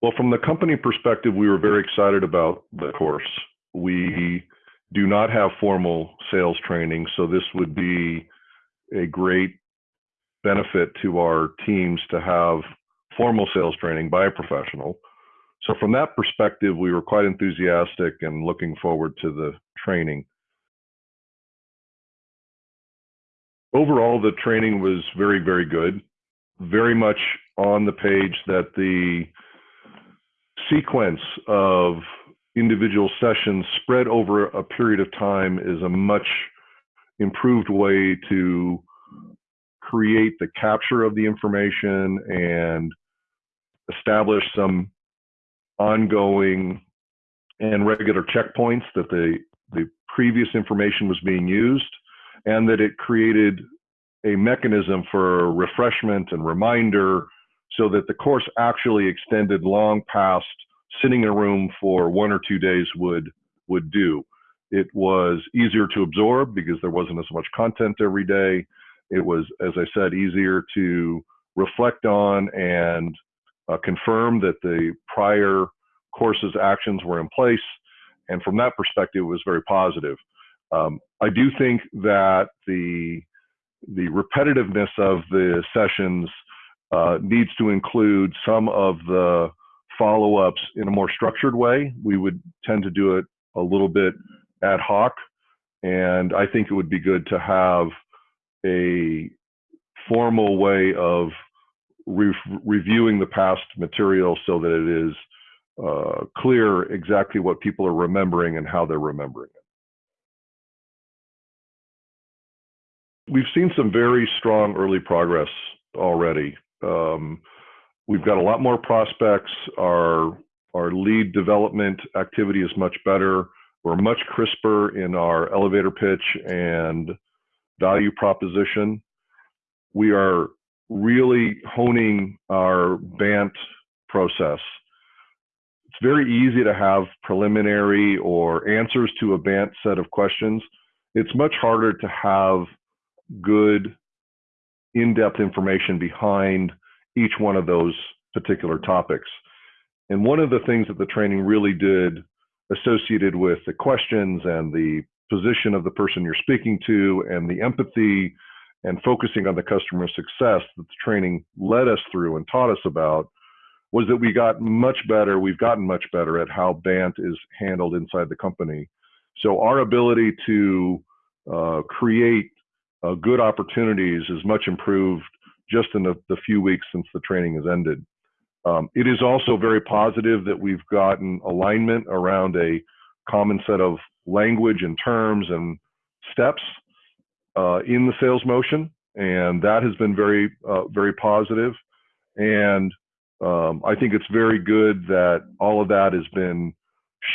Well, from the company perspective, we were very excited about the course. We do not have formal sales training, so this would be a great benefit to our teams to have formal sales training by a professional. So from that perspective, we were quite enthusiastic and looking forward to the training. Overall, the training was very, very good. Very much on the page that the sequence of individual sessions spread over a period of time is a much improved way to create the capture of the information and establish some ongoing and regular checkpoints that the, the previous information was being used and that it created a mechanism for refreshment and reminder so that the course actually extended long past sitting in a room for one or two days would would do. It was easier to absorb because there wasn't as much content every day. It was, as I said, easier to reflect on and uh, confirm that the prior course's actions were in place. And from that perspective, it was very positive. Um, I do think that the the repetitiveness of the sessions uh, needs to include some of the follow-ups in a more structured way. We would tend to do it a little bit ad hoc, and I think it would be good to have a formal way of re reviewing the past material so that it is uh, clear exactly what people are remembering and how they're remembering it. We've seen some very strong early progress already. Um, we've got a lot more prospects. Our our lead development activity is much better. We're much crisper in our elevator pitch and value proposition. We are really honing our BANT process. It's very easy to have preliminary or answers to a BANT set of questions. It's much harder to have good in-depth information behind each one of those particular topics. And one of the things that the training really did associated with the questions and the position of the person you're speaking to and the empathy and focusing on the customer success that the training led us through and taught us about was that we got much better, we've gotten much better at how BANT is handled inside the company. So our ability to uh, create uh, good opportunities is much improved just in the, the, few weeks since the training has ended. Um, it is also very positive that we've gotten alignment around a common set of language and terms and steps uh, in the sales motion, and that has been very, uh, very positive. And um, I think it's very good that all of that has been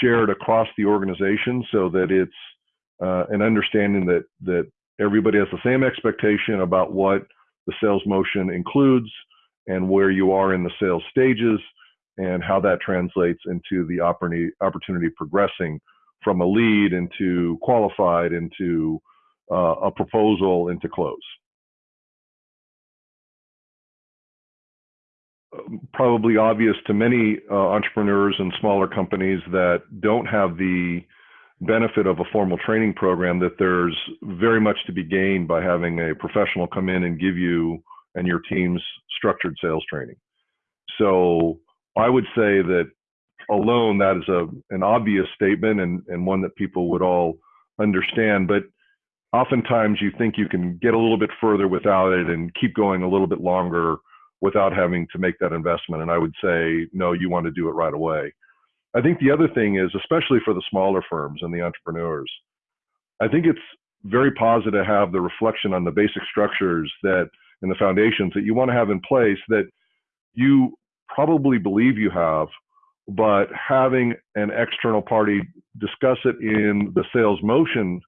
shared across the organization, so that it's uh, an understanding that that everybody has the same expectation about what the sales motion includes and where you are in the sales stages and how that translates into the opportunity, progressing from a lead into qualified into uh, a proposal into close. Probably obvious to many uh, entrepreneurs and smaller companies that don't have the benefit of a formal training program that there's very much to be gained by having a professional come in and give you and your team's structured sales training. So I would say that alone that is a an obvious statement and, and one that people would all understand. But oftentimes you think you can get a little bit further without it and keep going a little bit longer without having to make that investment. And I would say, no, you want to do it right away. I think the other thing is, especially for the smaller firms and the entrepreneurs, I think it's very positive to have the reflection on the basic structures that and the foundations that you want to have in place that you probably believe you have, but having an external party discuss it in the sales motion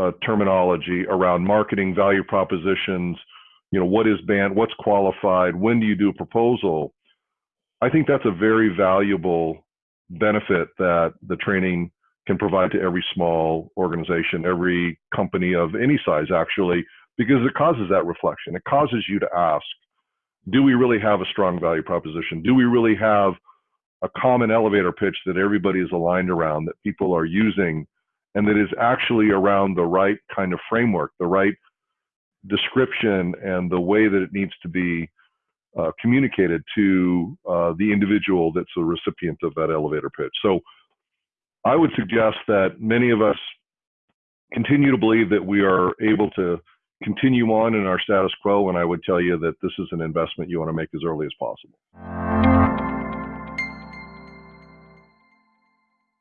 uh, terminology around marketing value propositions, you know, what is BANT, what's qualified, when do you do a proposal? I think that's a very valuable benefit that the training can provide to every small organization, every company of any size, actually, because it causes that reflection. It causes you to ask, do we really have a strong value proposition? Do we really have a common elevator pitch that everybody is aligned around, that people are using, and that is actually around the right kind of framework, the right description, and the way that it needs to be uh, communicated to uh, the individual that's the recipient of that elevator pitch. So I would suggest that many of us continue to believe that we are able to continue on in our status quo, and I would tell you that this is an investment you want to make as early as possible.